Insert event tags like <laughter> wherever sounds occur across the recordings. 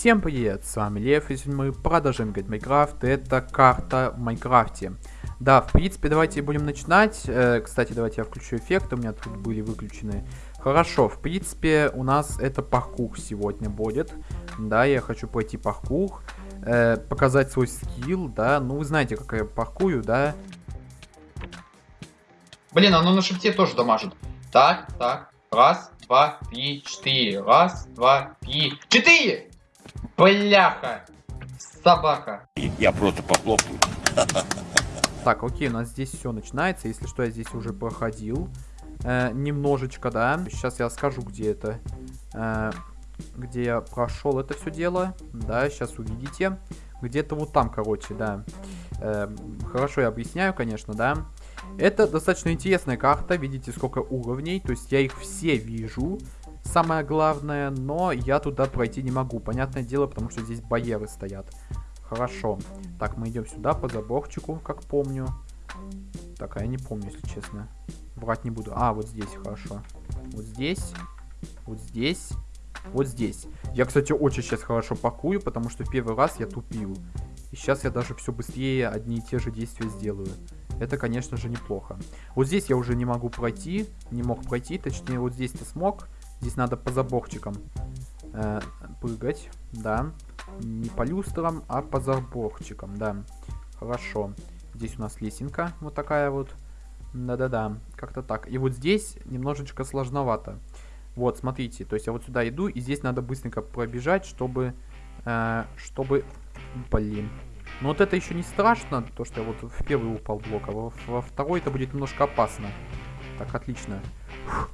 Всем привет, с вами Лев, и мы продолжаем играть Майнкрафт, это карта в Майнкрафте. Да, в принципе, давайте будем начинать. Э, кстати, давайте я включу эффекты, у меня тут были выключены. Хорошо, в принципе, у нас это паркур сегодня будет. Да, я хочу пройти паркур, э, показать свой скилл, да. Ну, вы знаете, как я паркую, да. Блин, оно на шифте тоже дамажит. Так, так. Раз, два, три, четыре. Раз, два, три, четыре! Бляха! Собака. Я просто похлопаю. Так, окей, у нас здесь все начинается. Если что, я здесь уже проходил. Э, немножечко, да. Сейчас я скажу, где это. Э, где я прошел это все дело. Да, сейчас увидите. Где-то вот там, короче, да. Э, хорошо, я объясняю, конечно, да. Это достаточно интересная карта. Видите, сколько уровней. То есть я их все вижу самое главное, но я туда пройти не могу. Понятное дело, потому что здесь барьеры стоят. Хорошо. Так, мы идем сюда по заборчику, как помню. Так, а я не помню, если честно. Врать не буду. А, вот здесь, хорошо. Вот здесь. Вот здесь. Вот здесь. Я, кстати, очень сейчас хорошо пакую, потому что первый раз я тупил. И сейчас я даже все быстрее одни и те же действия сделаю. Это, конечно же, неплохо. Вот здесь я уже не могу пройти. Не мог пройти, точнее, вот здесь-то смог. Здесь надо по заборчикам э, прыгать, да. Не по люстрам, а по заборчикам, да. Хорошо. Здесь у нас лесенка вот такая вот. Да-да-да, как-то так. И вот здесь немножечко сложновато. Вот, смотрите, то есть я вот сюда иду, и здесь надо быстренько пробежать, чтобы... Э, чтобы... Блин. Но вот это еще не страшно, то, что я вот в первый упал блок, а во, во второй это будет немножко опасно. Так, отлично. Фух.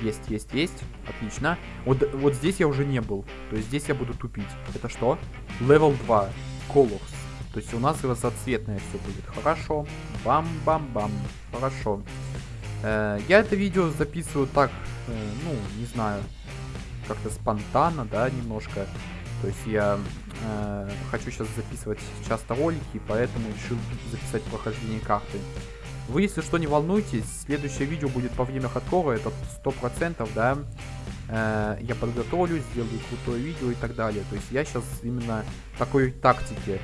Есть, есть, есть. Отлично. Вот, вот здесь я уже не был. То есть здесь я буду тупить. Это что? Level 2. Colors. То есть у нас разноцветное все будет. Хорошо. Бам-бам-бам. Хорошо. Э, я это видео записываю так, э, ну, не знаю, как-то спонтанно, да, немножко. То есть я э, хочу сейчас записывать часто ролики, поэтому решил записать прохождение карты. Вы, если что, не волнуйтесь, следующее видео будет по время хардкора, это 100%, да. Э, я подготовлю, сделаю крутое видео и так далее. То есть я сейчас именно такой тактике,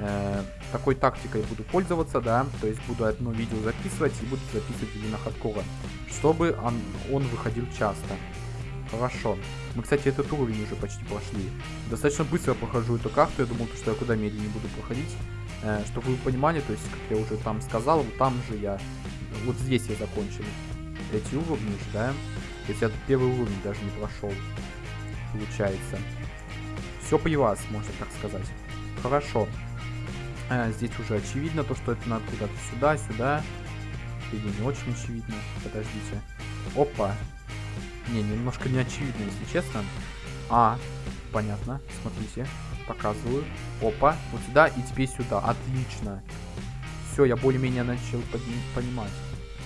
э, такой тактикой буду пользоваться, да. То есть буду одно видео записывать и буду записывать именно хардкора, чтобы он, он выходил часто. Хорошо. Мы, кстати, этот уровень уже почти прошли. Достаточно быстро прохожу эту карту. Я думал, что я куда медленнее буду проходить. Э, чтобы вы понимали, то есть, как я уже там сказал, вот там же я, вот здесь я закончил эти уровни да? То есть я первый уровень даже не прошел, получается. Все при вас, можно так сказать. Хорошо. Э, здесь уже очевидно то, что это надо куда-то сюда, сюда. Или не очень очевидно. Подождите. Опа. Не, немножко не очевидно, если честно. А, понятно. Смотрите показываю. Опа, вот сюда и теперь сюда. Отлично. Все, я более-менее начал понимать.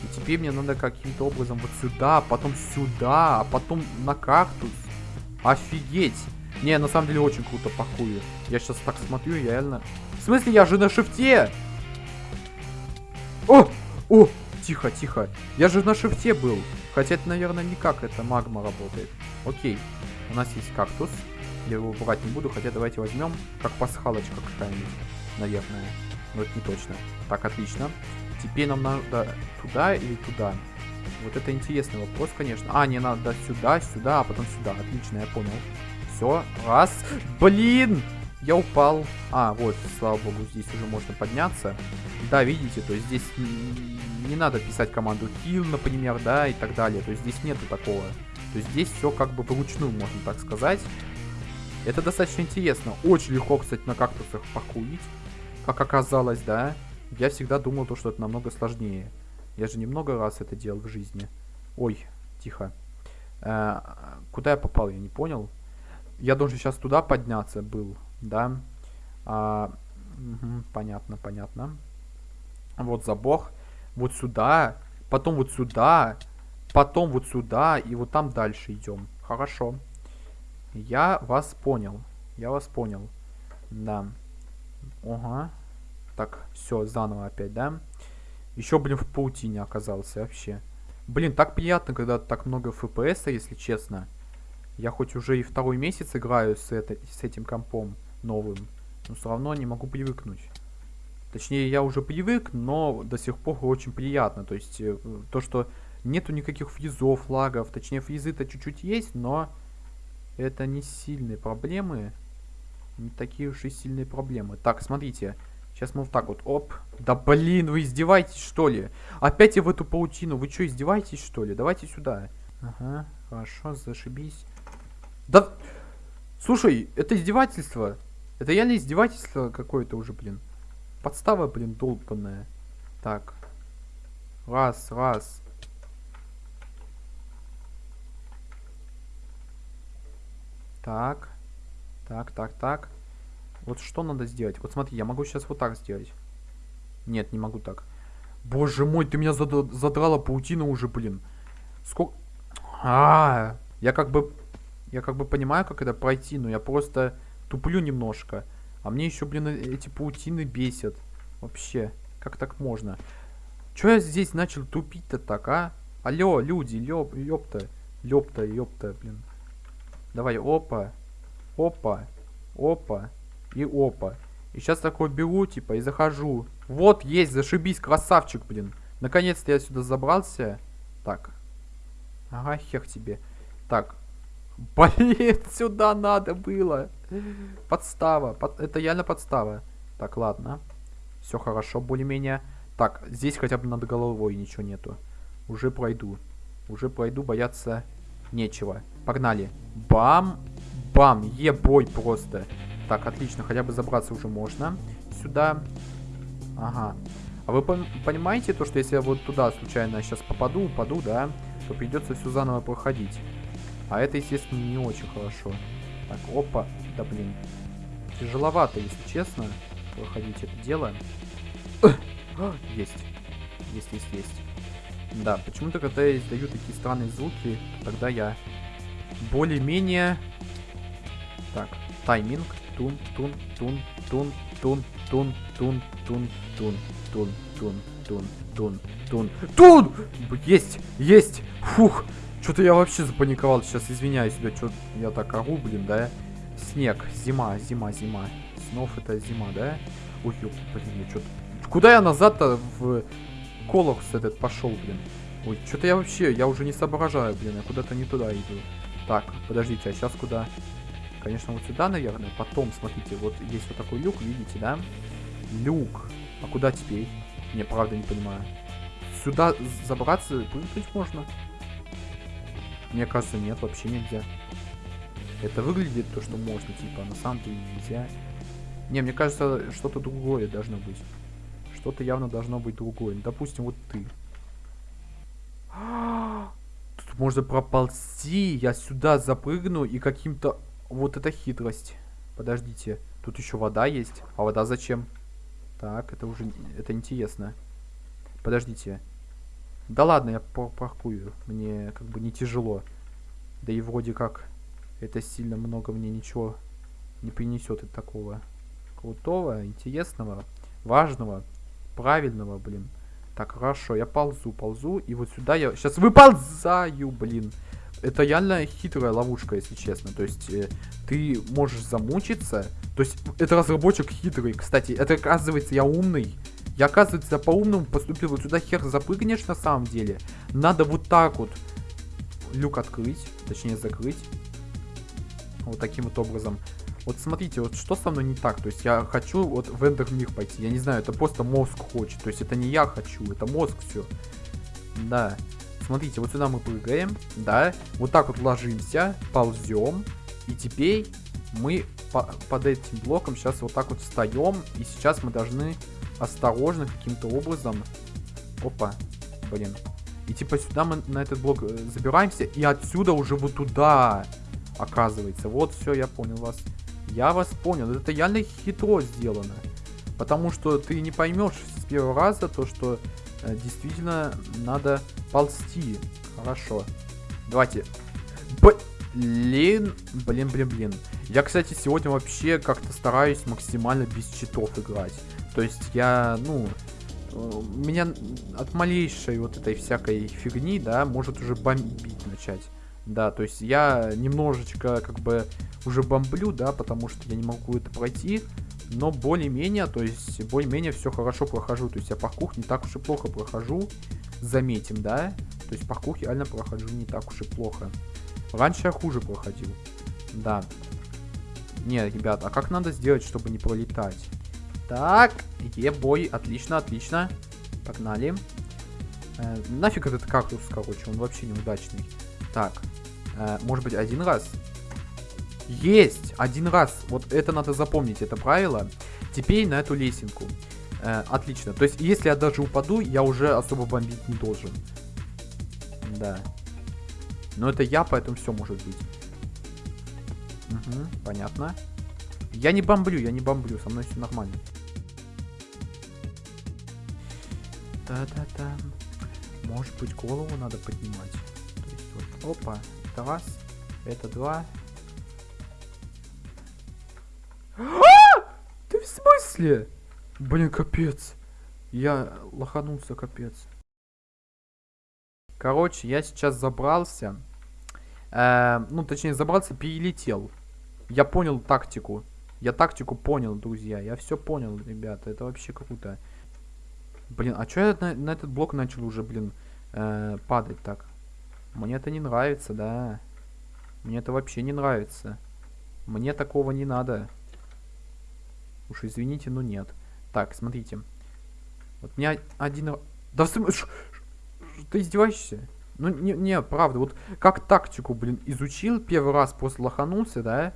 И теперь мне надо каким-то образом вот сюда, потом сюда, а потом на кактус. Офигеть. Не, на самом деле очень круто пакую. Я сейчас так смотрю, я реально... В смысле, я же на шифте? О! О! Тихо, тихо. Я же на шифте был. Хотя это, наверное, никак это магма работает. Окей. У нас есть кактус. Я его брать не буду, хотя давайте возьмем, как пасхалочка какая-нибудь, наверное. Но это не точно. Так, отлично. Теперь нам надо туда или туда? Вот это интересный вопрос, конечно. А, не надо сюда, сюда, а потом сюда. Отлично, я понял. Все, раз. Блин! Я упал. А, вот, слава богу, здесь уже можно подняться. Да, видите, то есть здесь не надо писать команду kill, например, да, и так далее. То есть здесь нету такого. То есть здесь все как бы вручную, можно так сказать. Это достаточно интересно. Очень легко, кстати, на кактусах покурить. Как оказалось, да. Я всегда думал, то, что это намного сложнее. Я же немного раз это делал в жизни. Ой, тихо. Э, куда я попал, я не понял. Я должен сейчас туда подняться был, да. А, угу, понятно, понятно. Вот забор. Вот сюда. Потом вот сюда. Потом вот сюда. И вот там дальше идем. Хорошо. Я вас понял. Я вас понял. Да. Ага. Так, все, заново опять, да? Еще, блин, в паутине оказался вообще. Блин, так приятно, когда так много FPS, если честно. Я хоть уже и второй месяц играю с, это, с этим компом новым, но все равно не могу привыкнуть. Точнее, я уже привык, но до сих пор очень приятно. То есть, э, то, что нету никаких фризов, лагов. Точнее, фризы-то чуть-чуть есть, но это не сильные проблемы. Не такие уж и сильные проблемы. Так, смотрите. Сейчас мы вот так вот, оп. Да блин, вы издеваетесь, что ли? Опять я в эту паутину. Вы что, издеваетесь, что ли? Давайте сюда. Ага, хорошо, зашибись. Да, слушай, это издевательство. Это реально издевательство какое-то уже, блин. Подстава, блин, долбанная. Так. Раз, раз. Так. Так, так, так. Вот что надо сделать? Вот смотри, я могу сейчас вот так сделать. Нет, не могу так. Боже мой, ты меня зад задрала паутина уже, блин. Сколько... А, -а, а, я как бы... Я как бы понимаю, как это пройти, но я просто туплю немножко. А мне еще, блин, э, эти паутины бесят. Вообще, как так можно? Че я здесь начал тупить-то так, а? Алло, люди, лёп, ёпта. Лёпта, ёпта, блин. Давай, опа. Опа. Опа. И опа. И сейчас такой беру, типа, и захожу. Вот, есть, зашибись, красавчик, блин. Наконец-то я сюда забрался. Так. Ага, хех тебе. Так. Блин, <laughs> сюда надо было. Подстава. Под... Это реально подстава. Так, ладно. Все хорошо, более-менее. Так, здесь хотя бы над головой ничего нету. Уже пройду. Уже пройду, бояться нечего. Погнали. Бам. Бам. Ебой просто. Так, отлично. Хотя бы забраться уже можно. Сюда. Ага. А вы понимаете то, что если я вот туда случайно сейчас попаду, упаду, да, то придется все заново проходить. А это, естественно, не очень хорошо. Так, опа. Да блин. Тяжеловато, если честно, проходить это дело. Есть. Есть, есть, есть. Да, почему-то, когда я издаю такие странные звуки, тогда я более-менее... Так, тайминг. Тун, тун, тун, тун, тун, тун, тун, тун, тун, тун, тун, тун, тун, тун, тун! Есть, есть! Фух! Что-то я вообще запаниковал. Сейчас извиняюсь себя, что я так ору, блин, да? Снег, зима, зима, зима. Снов это зима, да? Ой, блин, я что-то... Куда я назад-то в Колокс этот пошел, блин? Ой, что-то я вообще, я уже не соображаю, блин, я куда-то не туда иду. Так, подождите, а сейчас куда? Конечно, вот сюда, наверное. Потом, смотрите, вот есть вот такой люк, видите, да? Люк. А куда теперь? Не, правда не понимаю. Сюда забраться, прыгнуть можно? Мне кажется, нет, вообще нельзя. Это выглядит то, что можно, типа, а на самом деле нельзя. Не, мне кажется, что-то другое должно быть. Что-то явно должно быть другое. Допустим, вот ты. <gasps> Можно проползти. Я сюда запрыгну и каким-то... Вот это хитрость. Подождите. Тут еще вода есть. А вода зачем? Так, это уже... Это интересно. Подождите. Да ладно, я паркую. Мне как бы не тяжело. Да и вроде как это сильно много мне ничего не принесет от такого крутого, интересного, важного, правильного, блин. Так, хорошо, я ползу, ползу, и вот сюда я сейчас выползаю, блин. Это реально хитрая ловушка, если честно. То есть, э, ты можешь замучиться. То есть, это разработчик хитрый. Кстати, это оказывается, я умный. Я, оказывается, по-умному поступил. Вот сюда хер запрыгнешь на самом деле. Надо вот так вот люк открыть. Точнее, закрыть. Вот таким вот образом. Вот смотрите, вот что со мной не так. То есть я хочу вот в Эндер мир пойти. Я не знаю, это просто мозг хочет. То есть это не я хочу, это мозг все. Да. Смотрите, вот сюда мы прыгаем, да. Вот так вот ложимся, ползем. И теперь мы по под этим блоком сейчас вот так вот встаем. И сейчас мы должны осторожно каким-то образом... Опа, блин. И типа сюда мы на этот блок э, забираемся. И отсюда уже вот туда, оказывается. Вот, все, я понял вас. Я вас понял. Это реально хитро сделано. Потому что ты не поймешь с первого раза то, что э, действительно надо ползти. Хорошо. Давайте. Блин, блин, блин, блин. Я, кстати, сегодня вообще как-то стараюсь максимально без читов играть. То есть я, ну, э, меня от малейшей вот этой всякой фигни, да, может уже бомбить начать. Да, то есть я немножечко как бы уже бомблю, да, потому что я не могу это пройти. Но более-менее, то есть более-менее все хорошо прохожу. То есть я паркур не так уж и плохо прохожу. Заметим, да? То есть паркур реально прохожу не так уж и плохо. Раньше я хуже проходил. Да. Не, ребят, а как надо сделать, чтобы не пролетать? Так, е-бой, отлично, отлично. Погнали. Э, нафиг этот кактус, короче, он вообще неудачный. Так, э, может быть один раз? Есть! Один раз. Вот это надо запомнить, это правило. Теперь на эту лесенку. Э, отлично. То есть, если я даже упаду, я уже особо бомбить не должен. Да. Но это я, поэтому все может быть. Угу, понятно. Я не бомблю, я не бомблю, со мной все нормально. Да-да-да. Может быть, голову надо поднимать. Вот, опа, это раз, это два. А! Ты в смысле? Блин, капец. Я лоханулся, капец. Короче, я сейчас забрался. Э, ну, точнее, забрался, перелетел. Я понял тактику. Я тактику понял, друзья. Я все понял, ребята. Это вообще круто. Блин, а что я на, на этот блок начал уже, блин, э, падать так? Мне это не нравится, да. Мне это вообще не нравится. Мне такого не надо. Уж извините, но нет. Так, смотрите. Вот меня один... Да в смысле... Ты издеваешься? Ну, не, не, правда, вот как тактику, блин, изучил первый раз, после лоханулся, да,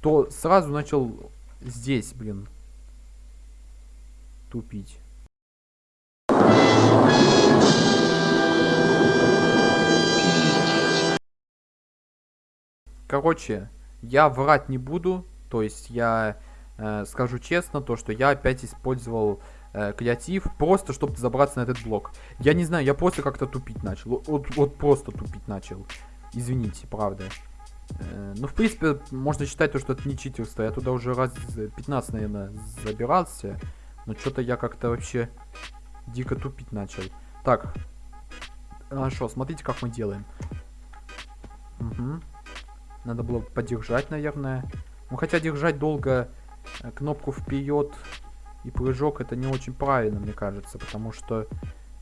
то сразу начал здесь, блин, тупить. Короче, я врать не буду, то есть я э, скажу честно, то, что я опять использовал э, креатив, просто чтобы забраться на этот блок. Я не знаю, я просто как-то тупить начал, вот, вот просто тупить начал. Извините, правда. Э, ну, в принципе, можно считать, то, что это не читерство. Я туда уже раз 15, наверное, забирался. Но что-то я как-то вообще дико тупить начал. Так. Хорошо, смотрите, как мы делаем. Угу. Надо было подержать, наверное. Ну, хотя держать долго э, кнопку вперед и прыжок, это не очень правильно, мне кажется. Потому что,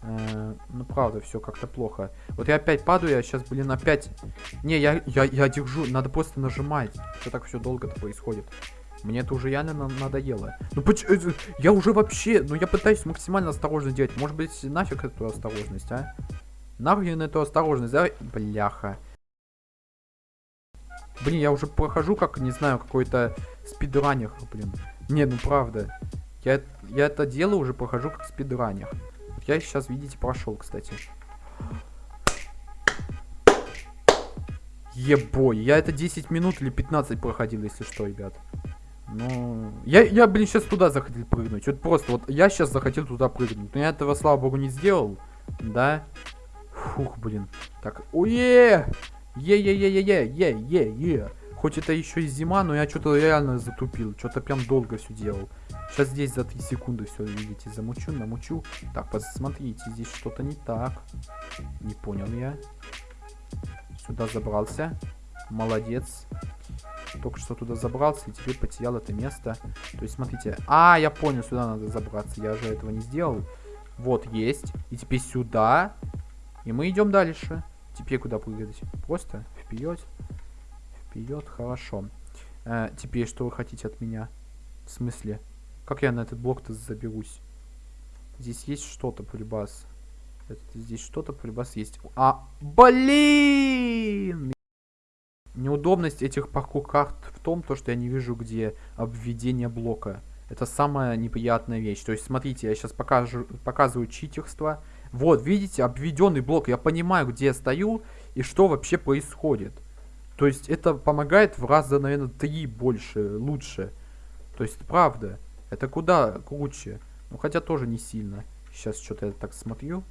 э, ну, правда, все как-то плохо. Вот я опять падаю, я сейчас, блин, опять... Не, я, я, я держу, надо просто нажимать. Что так все долго-то происходит? Мне это уже реально на надоело. Ну почему? Э, я уже вообще... Ну я пытаюсь максимально осторожно делать. Может быть, нафиг эту осторожность, а? Нахрен эту осторожность, да? Бляха. Блин, я уже прохожу как, не знаю, какой-то спидранер, блин. Не, ну правда. Я, я это дело уже прохожу как спидранер. Я сейчас, видите, прошел, кстати. Ебой, я это 10 минут или 15 проходил, если что, ребят. Ну, я, я, блин, сейчас туда захотел прыгнуть. Вот просто, вот я сейчас захотел туда прыгнуть. Но я этого, слава богу, не сделал. Да? Фух, блин. Так, ое! Е-е-е-е-е-е-е-е. Хоть это еще и зима, но я что-то реально затупил. Что-то прям долго все делал. Сейчас здесь за 3 секунды все, видите, замучу, намучу. Так, посмотрите, здесь что-то не так. Не понял я. Сюда забрался. Молодец. Только что туда забрался и теперь потерял это место. То есть, смотрите. А, я понял, сюда надо забраться. Я же этого не сделал. Вот, есть. И теперь сюда. И мы идем дальше. Теперь куда прыгать? Просто вперед. Вперед, хорошо. Э, теперь что вы хотите от меня? В смысле? Как я на этот блок-то заберусь? Здесь есть что-то, полюбас. Здесь что-то, полюбас есть. А, блин! Неудобность этих паркур карт в том, то, что я не вижу, где обведение блока. Это самая неприятная вещь. То есть, смотрите, я сейчас покажу, показываю читерство. Вот, видите, обведенный блок. Я понимаю, где я стою и что вообще происходит. То есть, это помогает в раза, наверное, три больше, лучше. То есть, правда. Это куда круче. Ну, хотя тоже не сильно. Сейчас что-то я так смотрю.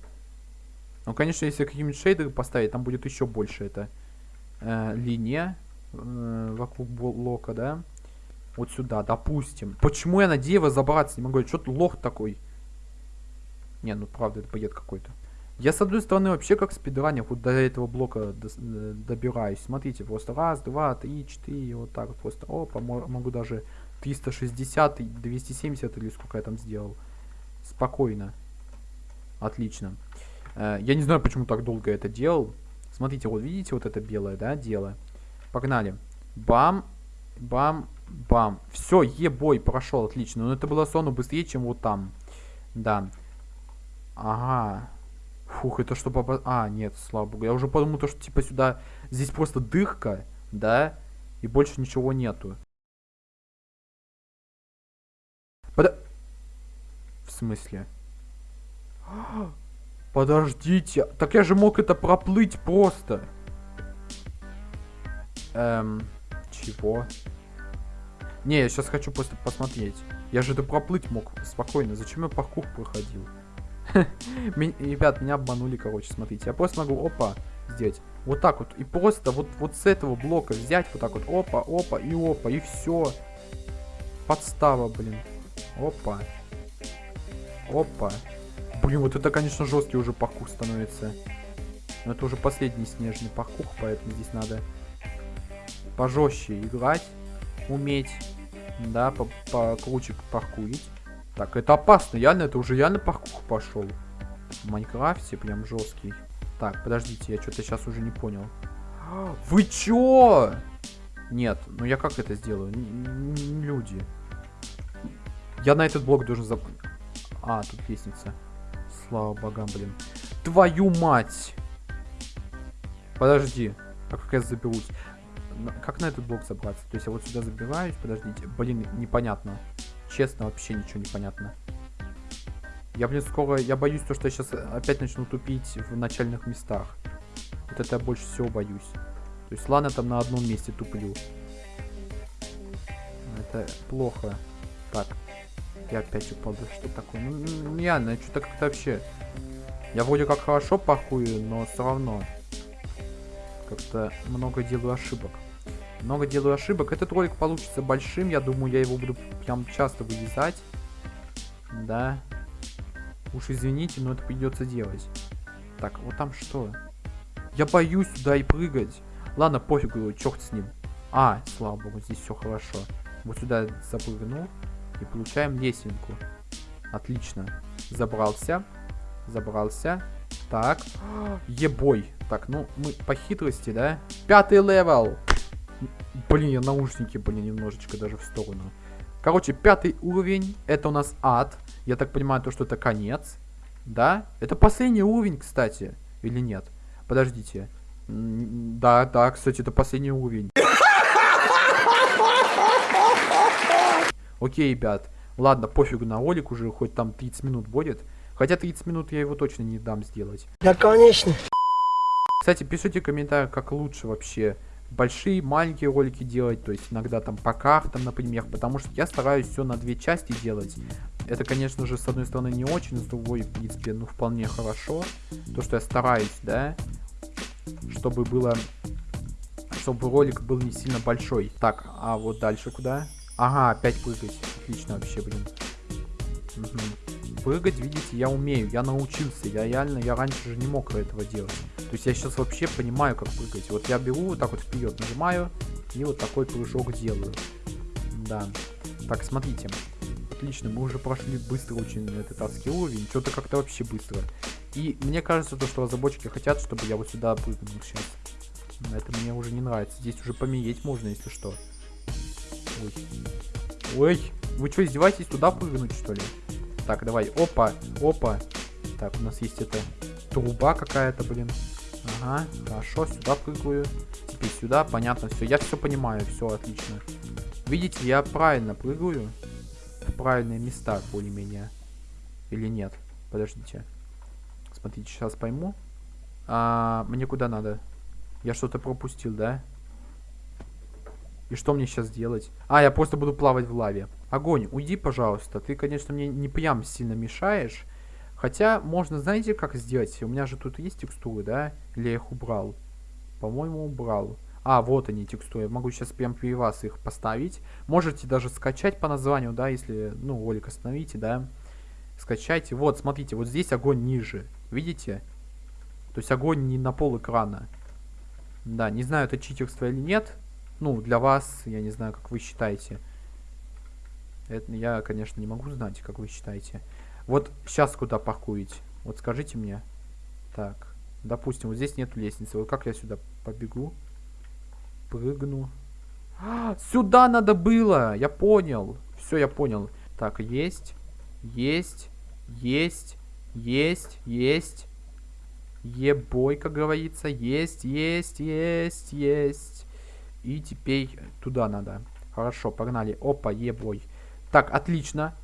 Ну, конечно, если какие-нибудь шейдеры поставить, там будет еще больше это э, линия э, вокруг блока, да? Вот сюда, допустим. Почему я на дерево забраться не могу? Что-то лох такой. Не, ну правда, это бред какой-то. Я, с одной стороны, вообще как спидранер вот до этого блока э, добираюсь. Смотрите, просто раз, два, три, четыре, вот так вот просто. Опа, мо- могу даже 360 и 270 или сколько я там сделал. Спокойно. Отлично. Э, Я не знаю, почему так долго это делал. Смотрите, вот видите вот это белое, да, дело? Погнали. Бам, бам, бам. Все, ебой, прошел, отлично. Но это было сону быстрее, чем вот там. Да. Ага. Фух, это что попа... А, нет, слава богу. Я уже подумал, то, что типа сюда... Здесь просто дырка, да? И больше ничего нету. Под... В смысле? <gasps> Подождите. Так я же мог это проплыть просто. Эм... Чего? Не, я сейчас хочу просто посмотреть. Я же это проплыть мог спокойно. Зачем я паркур проходил? <laughs> Ребят, меня обманули, короче, смотрите. Я просто могу, опа, сделать. Вот так вот. И просто вот, вот с этого блока взять, вот так вот, опа, опа, и опа, и все. Подстава, блин. Опа. Опа. Блин, вот это, конечно, жесткий уже паркур становится. Но это уже последний снежный паркур, поэтому здесь надо пожестче играть, уметь. Да, по- покруче паркурить. Так, это опасно, реально, это уже реально паркур пошел. В Майнкрафте прям жесткий. Так, подождите, я что-то сейчас уже не понял. Вы чё? Нет, ну я как это сделаю? Н- люди. Я на этот блок должен зап... А, тут лестница. Слава богам, блин. Твою мать! Подожди. А как я заберусь? Как на этот блок забраться? То есть я вот сюда забираюсь, подождите. Блин, непонятно. Честно, вообще ничего не понятно. Я, блин, скоро... Я боюсь, то, что я сейчас опять начну тупить в начальных местах. Вот это я больше всего боюсь. То есть, ладно, там на одном месте туплю. Это плохо. Так. Я опять упал. Да что такое? Ну, ну, реально, что-то как-то вообще... Я вроде как хорошо пахую, но все равно. Как-то много делаю ошибок. Много делаю ошибок. Этот ролик получится большим. Я думаю, я его буду прям часто вырезать. Да. Уж извините, но это придется делать. Так, вот там что? Я боюсь сюда и прыгать. Ладно, пофигу, черт с ним. А, слава богу, здесь все хорошо. Вот сюда запрыгнул. И получаем лесенку. Отлично. Забрался. Забрался. Так. Ебой. Так, ну, мы по хитрости, да? Пятый level. Блин, я наушники, блин, немножечко даже в сторону. Короче, пятый уровень. Это у нас ад. Я так понимаю, то, что это конец. Да? Это последний уровень, кстати. Или нет? Подождите. Да, да, кстати, это последний уровень. Окей, ребят. Ладно, пофигу на ролик уже, хоть там 30 минут будет. Хотя 30 минут я его точно не дам сделать. Да, конечно. Кстати, пишите в комментариях, как лучше вообще большие, маленькие ролики делать, то есть иногда там по картам, например, потому что я стараюсь все на две части делать. Это, конечно же, с одной стороны не очень, с другой, в принципе, ну вполне хорошо. То, что я стараюсь, да, чтобы было, чтобы ролик был не сильно большой. Так, а вот дальше куда? Ага, опять прыгать. Отлично вообще, блин. Мгм. Прыгать, видите, я умею, я научился, я реально, я раньше же не мог этого делать. То есть я сейчас вообще понимаю, как прыгать. Вот я беру вот так вот вперед, нажимаю, и вот такой прыжок делаю. Да. Так, смотрите. Отлично, мы уже прошли быстро очень этот адский уровень. Что-то как-то вообще быстро. И мне кажется, то, что разработчики хотят, чтобы я вот сюда прыгнул сейчас. Это мне уже не нравится. Здесь уже помереть можно, если что. Ой. Ой, вы что, издеваетесь туда прыгнуть, что ли? Так, давай, опа, опа. Так, у нас есть эта труба какая-то, блин. Ага, хорошо, сюда прыгаю. Теперь сюда, понятно, все. Я все понимаю, все отлично. Видите, я правильно прыгаю. В правильные места, более-менее. Или нет? Подождите. Смотрите, сейчас пойму. А, мне куда надо? Я что-то пропустил, да? И что мне сейчас делать? А, я просто буду плавать в лаве. Огонь, уйди, пожалуйста. Ты, конечно, мне не прям сильно мешаешь. Хотя, можно, знаете, как сделать? У меня же тут есть текстуры, да? Или я их убрал? По-моему, убрал. А, вот они, текстуры. Я могу сейчас прям при вас их поставить. Можете даже скачать по названию, да, если, ну, ролик остановите, да. Скачайте. Вот, смотрите, вот здесь огонь ниже. Видите? То есть огонь не на пол экрана. Да, не знаю, это читерство или нет. Ну, для вас, я не знаю, как вы считаете. Это я, конечно, не могу знать, как вы считаете. Вот сейчас куда паркуете? Вот скажите мне. Так, допустим, вот здесь нет лестницы. Вот как я сюда побегу? Прыгну. А, сюда надо было! Я понял. Все, я понял. Так, есть. Есть. Есть. Есть. Есть. Ебой, как говорится. Есть, есть, есть, есть. И теперь туда надо. Хорошо, погнали. Опа, ебой. Так, отлично.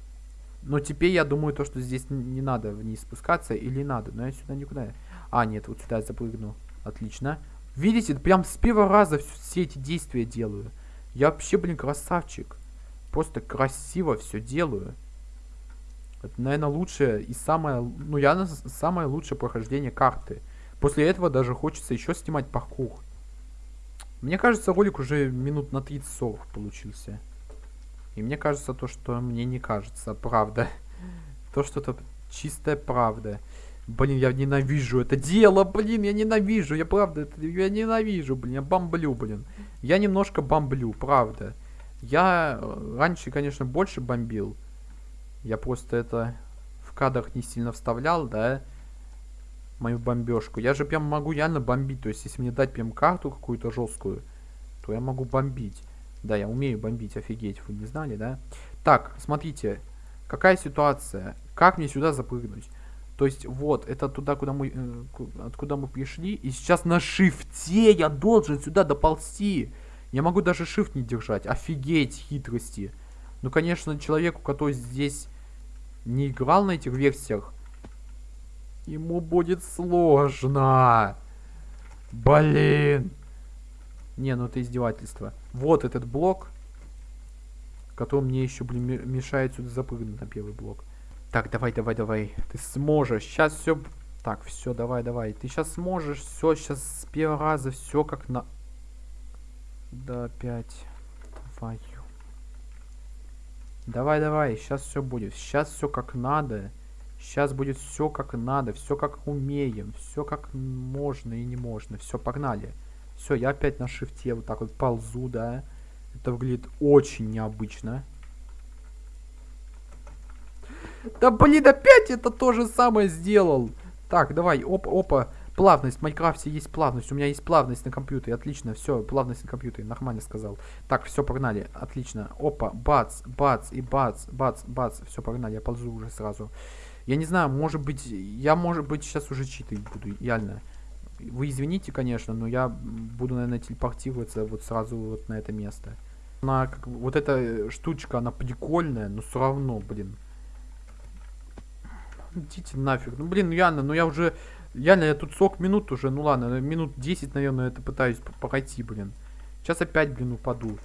Но теперь я думаю, то, что здесь не надо вниз спускаться. Или надо. Но я сюда никуда... А, нет, вот сюда я запрыгну. Отлично. Видите, прям с первого раза все эти действия делаю. Я вообще, блин, красавчик. Просто красиво все делаю. Это, наверное, лучшее и самое... Ну, я самое лучшее прохождение карты. После этого даже хочется еще снимать паркур. Мне кажется, ролик уже минут на 30-40 получился. И мне кажется то, что мне не кажется, правда. То, что это чистая правда. Блин, я ненавижу это дело, блин, я ненавижу, я правда, это, я ненавижу, блин, я бомблю, блин. Я немножко бомблю, правда. Я э, раньше, конечно, больше бомбил. Я просто это в кадрах не сильно вставлял, да, мою бомбежку. Я же прям могу реально бомбить, то есть если мне дать прям карту какую-то жесткую, то я могу бомбить. Да, я умею бомбить, офигеть, вы не знали, да? Так, смотрите, какая ситуация, как мне сюда запрыгнуть? То есть вот, это туда, куда мы, э, откуда мы пришли. И сейчас на шифте я должен сюда доползти. Я могу даже shift не держать. Офигеть хитрости. Ну, конечно, человеку, который здесь не играл на этих версиях, ему будет сложно. Блин. Не, ну это издевательство. Вот этот блок, который мне еще, блин, мешает сюда запрыгнуть на первый блок. Так, давай, давай, давай. Ты сможешь. Сейчас все... Так, все, давай, давай. Ты сейчас сможешь. Все, сейчас с первого раза все как на... Да, опять. Давай. Давай, давай. Сейчас все будет. Сейчас все как надо. Сейчас будет все как надо. Все как умеем. Все как можно и не можно. Все, погнали. Все, я опять на шифте вот так вот ползу, да. Это выглядит очень необычно. Да блин, опять это то же самое сделал. Так, давай, опа, опа. Плавность, в Майнкрафте есть плавность. У меня есть плавность на компьютере. Отлично, все, плавность на компьютере. Нормально сказал. Так, все, погнали. Отлично. Опа, бац, бац и бац, бац, бац. Все, погнали, я ползу уже сразу. Я не знаю, может быть, я, может быть, сейчас уже читать буду, реально. Вы извините, конечно, но я буду, наверное, телепортироваться вот сразу вот на это место. Она, как, вот эта штучка, она прикольная, но все равно, блин. Идите нафиг. Ну, блин, Яна, ну я уже... Яна, я тут 40 минут уже, ну ладно, минут 10, наверное, это пытаюсь пройти, блин. Сейчас опять, блин, упаду.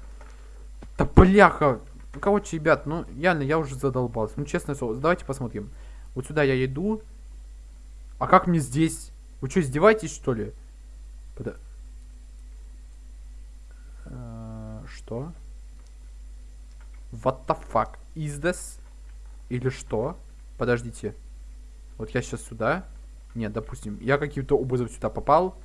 Да бляха! Ну, короче, ребят, ну, реально, я уже задолбался. Ну, честно слово, давайте посмотрим. Вот сюда я иду. А как мне здесь? Вы что, издеваетесь, что ли? Под... Uh, что? What the fuck is this? Или что? Подождите. Вот я сейчас сюда. Нет, допустим, я каким-то образом сюда попал.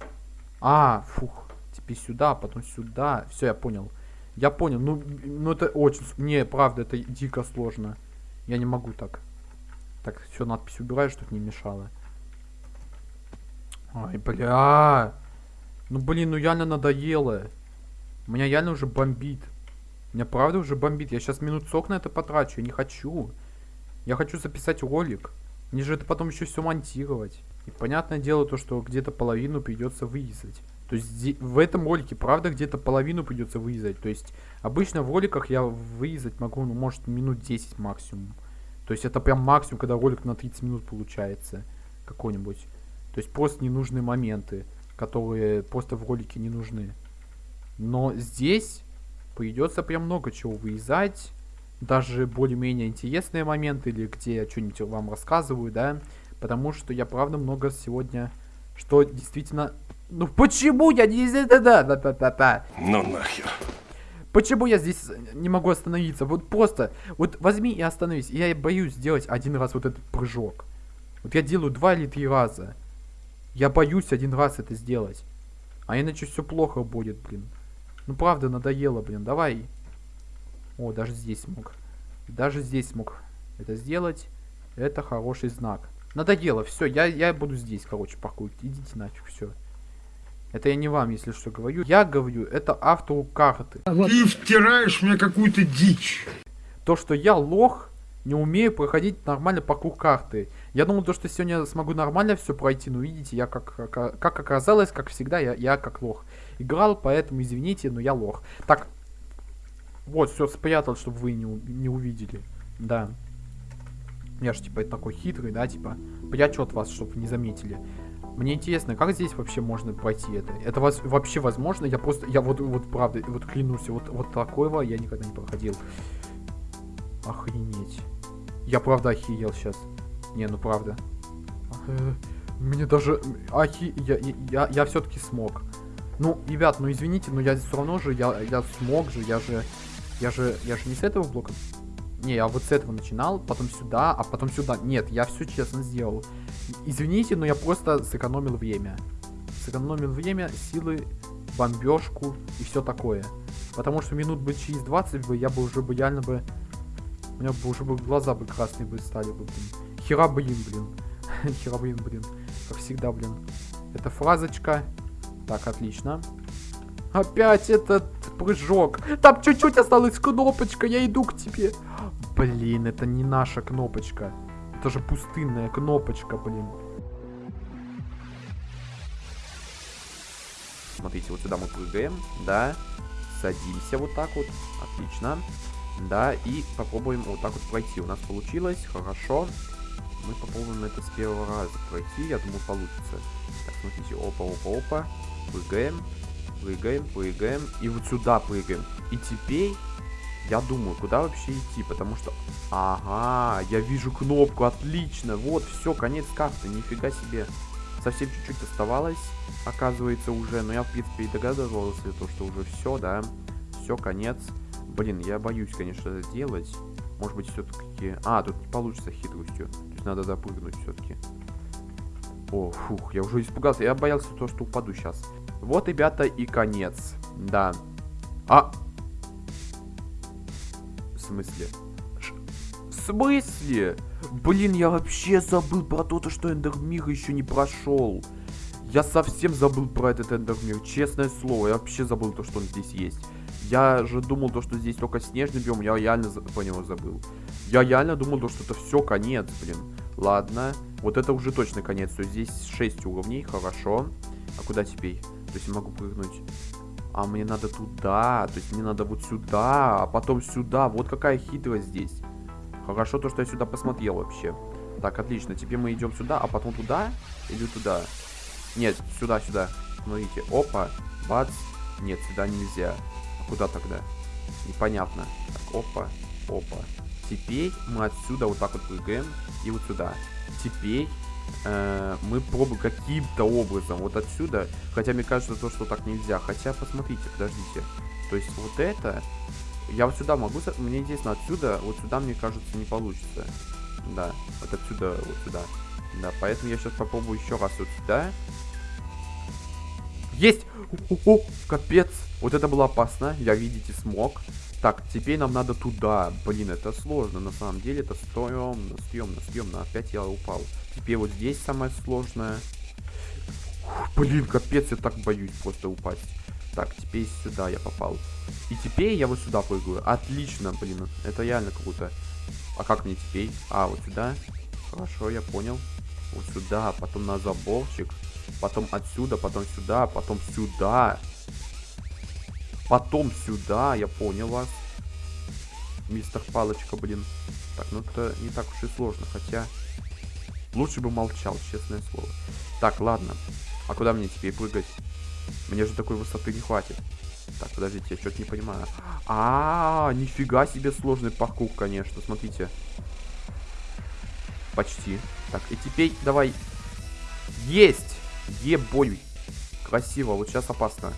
А, фух. Теперь сюда, потом сюда. Все, я понял. Я понял. Ну, ну это очень... Не, правда, это дико сложно. Я не могу так. Так, все, надпись убираю, чтобы не мешало. Ай, бля. Ну, блин, ну реально надоело. Меня реально уже бомбит. Меня правда уже бомбит. Я сейчас минут сок на это потрачу. Я не хочу. Я хочу записать ролик. Мне же это потом еще все монтировать. И понятное дело то, что где-то половину придется вырезать. То есть в этом ролике, правда, где-то половину придется вырезать. То есть обычно в роликах я вырезать могу, ну, может, минут 10 максимум. То есть это прям максимум, когда ролик на 30 минут получается. Какой-нибудь. То есть просто ненужные моменты, которые просто в ролике не нужны. Но здесь придется прям много чего вырезать даже более-менее интересные моменты, или где я что-нибудь вам рассказываю, да, потому что я правда много сегодня, что действительно... Ну почему я не... Да, да, да, да, да, да. Ну нахер. Почему я здесь не могу остановиться? Вот просто, вот возьми и остановись. Я боюсь сделать один раз вот этот прыжок. Вот я делаю два или три раза. Я боюсь один раз это сделать. А иначе все плохо будет, блин. Ну правда, надоело, блин. Давай. О, даже здесь смог. Даже здесь смог это сделать. Это хороший знак. Надоело, все, я, я буду здесь, короче, паркурить. Идите нафиг, все. Это я не вам, если что, говорю. Я говорю, это автору карты. Ты втираешь мне какую-то дичь. То, что я лох, не умею проходить нормально паркур карты. Я думал, то, что сегодня смогу нормально все пройти, но видите, я как, как, как оказалось, как всегда, я, я как лох. Играл, поэтому извините, но я лох. Так, вот, все спрятал, чтобы вы не, не увидели. Да. Я же, типа, такой хитрый, да, типа, прячу от вас, чтобы не заметили. Мне интересно, как здесь вообще можно пройти это? Это вас вообще возможно? Я просто, я вот, вот правда, вот клянусь, вот, вот такого я никогда не проходил. Охренеть. Я правда охиел сейчас. Не, ну правда. Э, мне даже... Ахи... Я, я, я все-таки смог. Ну, ребят, ну извините, но я все равно же, я, я смог же, я же... Я же, я же не с этого блока не, я вот с этого начинал, потом сюда, а потом сюда. Нет, я все честно сделал. Извините, но я просто сэкономил время. Сэкономил время, силы, бомбежку и все такое. Потому что минут бы через 20 бы я бы уже бы реально бы... У меня бы уже бы глаза бы красные бы стали бы, блин. Хера, блин, блин. <laughs> Хера, блин, блин. Как всегда, блин. Это фразочка. Так, отлично. Опять этот прыжок. Там чуть-чуть осталась кнопочка, я иду к тебе. Блин, это не наша кнопочка. Это же пустынная кнопочка, блин. Смотрите, вот сюда мы прыгаем, да. Садимся вот так вот. Отлично. Да, и попробуем вот так вот пройти. У нас получилось, хорошо. Мы попробуем это с первого раза пройти. Я думаю, получится. Так, смотрите, опа, опа, опа. Прыгаем, прыгаем, прыгаем. И вот сюда прыгаем. И теперь я думаю, куда вообще идти, потому что... Ага, я вижу кнопку, отлично. Вот, все, конец карты, нифига себе. Совсем чуть-чуть оставалось, оказывается, уже. Но я, в принципе, и догадывался, то, что уже все, да. Все, конец. Блин, я боюсь, конечно, это делать. Может быть, все-таки... А, тут не получится хитростью. То есть надо допрыгнуть все-таки. О, фух, я уже испугался. Я боялся то, что упаду сейчас. Вот, ребята, и конец. Да. А, в смысле? Ш в смысле? Блин, я вообще забыл про то, что Эндермир еще не прошел. Я совсем забыл про этот Эндермир, честное слово. Я вообще забыл то, что он здесь есть. Я же думал, то, что здесь только снежный биом, я реально про него забыл. Я реально думал, то, что это все конец, блин. Ладно, вот это уже точно конец. То есть здесь 6 уровней, хорошо. А куда теперь? То есть я могу прыгнуть а мне надо туда, то есть мне надо вот сюда, а потом сюда. Вот какая хитрость здесь. Хорошо то, что я сюда посмотрел вообще. Так, отлично. Теперь мы идем сюда, а потом туда или туда? Нет, сюда, сюда. Смотрите, опа, бац. Нет, сюда нельзя. Куда тогда? Непонятно. Так, опа, опа. Теперь мы отсюда вот так вот прыгаем и вот сюда. Теперь э, мы пробуем каким-то образом вот отсюда. Хотя мне кажется, то, что так нельзя. Хотя, посмотрите, подождите. То есть вот это... Я вот сюда могу... Мне интересно, отсюда, вот сюда, мне кажется, не получится. Да, вот отсюда, вот сюда. Да, поэтому я сейчас попробую еще раз вот сюда. Есть! О, -о, капец! Вот это было опасно. Я, видите, смог. Так, теперь нам надо туда. Блин, это сложно. На самом деле это стрёмно, стрёмно, стрёмно. Опять я упал. Теперь вот здесь самое сложное. Блин, капец, я так боюсь просто упасть. Так, теперь сюда я попал. И теперь я вот сюда прыгаю. Отлично, блин. Это реально круто. А как мне теперь? А, вот сюда. Хорошо, я понял. Вот сюда, потом на заборчик. Потом отсюда, потом сюда, потом сюда. Потом сюда, я понял вас. Мистер Палочка, блин. Так, ну это не так уж и сложно, хотя... Лучше бы молчал, честное слово. Так, ладно. А куда мне теперь прыгать? Мне же такой высоты не хватит. Так, подождите, я что-то не понимаю. А, -а, а, нифига себе сложный паркур, конечно. Смотрите. Почти. Так, и теперь давай. Есть! Ебой. Красиво, вот сейчас опасно.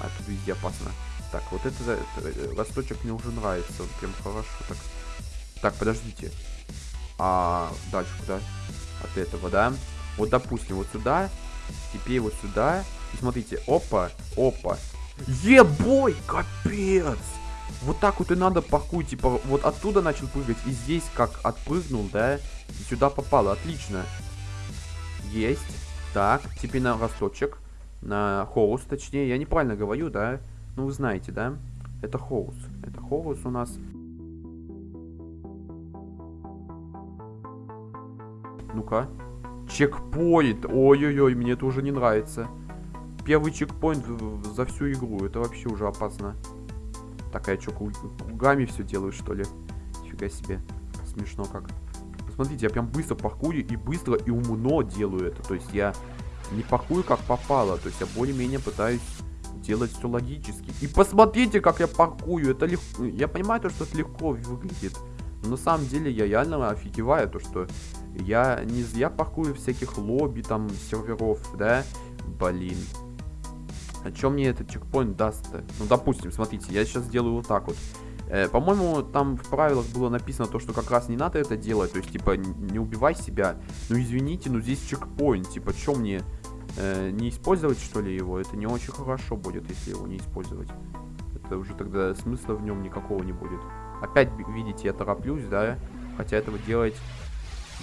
А, тут везде опасно. Так, вот это, это росточек мне уже нравится. Он прям хорошо так. Так, подождите. А дальше куда? От этого, да? Вот, допустим, вот сюда. Теперь вот сюда. И смотрите, опа, опа. Ебой, капец. Вот так вот и надо паркуй, типа, вот оттуда начал прыгать, и здесь как отпрыгнул, да, и сюда попало, отлично. Есть. Так, теперь на росточек, на хоус, точнее, я неправильно говорю, да, ну вы знаете, да, это хоус, это хоус у нас. Ну-ка, чекпоинт, ой-ой-ой, мне это уже не нравится. Первый чекпоинт за всю игру, это вообще уже опасно. Так, а я что, кругами все делаю, что ли? Нифига себе. Смешно как. Смотрите, я прям быстро паркую и быстро и умно делаю это. То есть я не паркую как попало. То есть я более-менее пытаюсь делать все логически. И посмотрите, как я паркую. Это легко. Я понимаю, то, что это легко выглядит. Но на самом деле я реально офигеваю, то что я не зря паркую всяких лобби, там, серверов, да? Блин. А что мне этот чекпоинт даст-то? Ну, допустим, смотрите, я сейчас сделаю вот так вот. Э, По-моему, там в правилах было написано то, что как раз не надо это делать. То есть, типа, не убивай себя. Ну, извините, но здесь чекпоинт. Типа, что мне э, не использовать, что ли, его? Это не очень хорошо будет, если его не использовать. Это уже тогда смысла в нем никакого не будет. Опять, видите, я тороплюсь, да? Хотя этого делать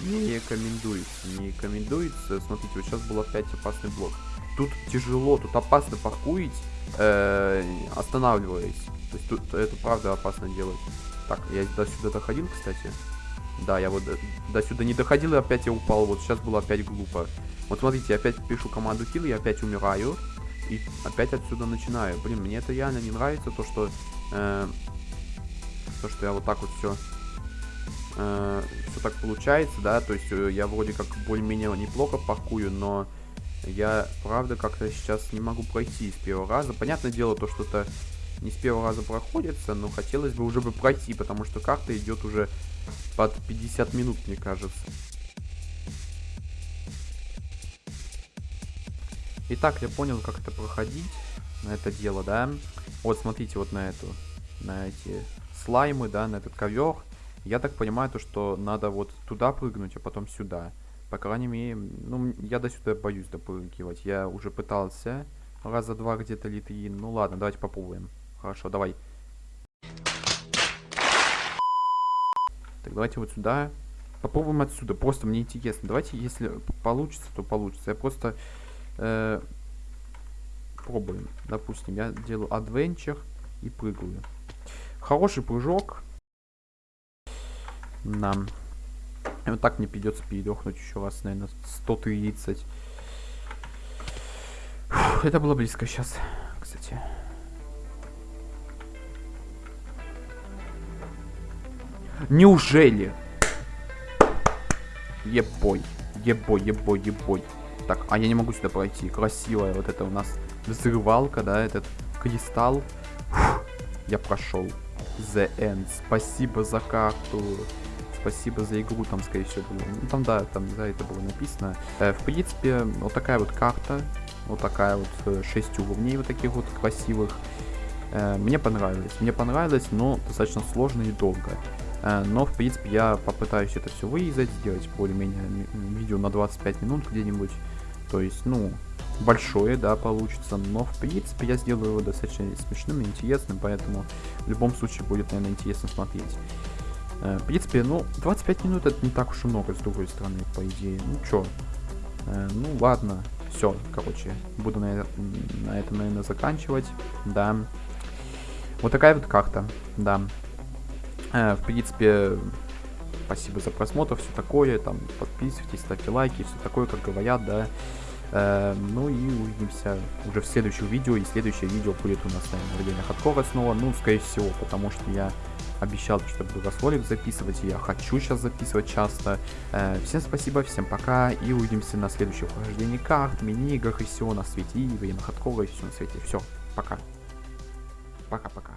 не рекомендуется. Не рекомендуется. Смотрите, вот сейчас был опять опасный блок. Тут тяжело, тут опасно паркуить, э, останавливаясь. То есть тут это правда опасно делать. Так, я до сюда доходил, кстати. Да, я вот до, до сюда не доходил, и опять я упал. Вот сейчас было опять глупо. Вот смотрите, я опять пишу команду kill, я опять умираю. И опять отсюда начинаю. Блин, мне это реально не нравится, то что... Э, то, что я вот так вот все... Э, все так получается, да. То есть э, я вроде как более-менее неплохо паркую, но... Я, правда, как-то сейчас не могу пройти с первого раза. Понятное дело, то что-то не с первого раза проходится, но хотелось бы уже бы пройти, потому что карта идет уже под 50 минут, мне кажется. Итак, я понял, как это проходить, на это дело, да. Вот, смотрите, вот на эту, на эти слаймы, да, на этот ковер. Я так понимаю, то, что надо вот туда прыгнуть, а потом сюда. По крайней мере, ну, я до сюда боюсь допрыгивать. Я уже пытался раза два где-то литри. Ну ладно, давайте попробуем. Хорошо, давай. Так, давайте вот сюда. Попробуем отсюда. Просто мне интересно. Давайте, если получится, то получится. Я просто э, пробуем. Допустим, я делаю адвенчер и прыгаю. Хороший прыжок. Нам. И вот так мне придется передохнуть еще раз, наверное, 130. Фух, это было близко сейчас, кстати. Неужели? Ебой. Ебой, ебой, ебой. Так, а я не могу сюда пройти. Красивая вот это у нас взрывалка, да, этот кристалл. Фух, я прошел. The End. Спасибо за карту спасибо за игру, там, скорее всего, было. Ну, там, да, там, да, это было написано. Э, в принципе, вот такая вот карта, вот такая вот, 6 э, уровней вот таких вот красивых. Э, мне понравилось, мне понравилось, но достаточно сложно и долго. Э, но, в принципе, я попытаюсь это все вырезать, сделать более-менее видео на 25 минут где-нибудь. То есть, ну, большое, да, получится, но в принципе я сделаю его достаточно смешным и интересным, поэтому в любом случае будет, наверное, интересно смотреть. Э, в принципе, ну, 25 минут это не так уж и много, с другой стороны, по идее. Ну, чё? Э, ну, ладно. Все, короче, буду на, на этом, наверное, заканчивать. Да. Вот такая вот карта, да. Э, в принципе, спасибо за просмотр, все такое. Там, подписывайтесь, ставьте лайки, все такое, как говорят, да. Э, ну и увидимся уже в следующем видео. И следующее видео будет у нас, наверное, время хардкора снова. Ну, скорее всего, потому что я обещал, что буду ролик записывать, и я хочу сейчас записывать часто. Э, всем спасибо, всем пока, и увидимся на следующем прохождении карт, мини-играх, и все на свете, и время хардкора, и все на свете. Все, пока. Пока-пока.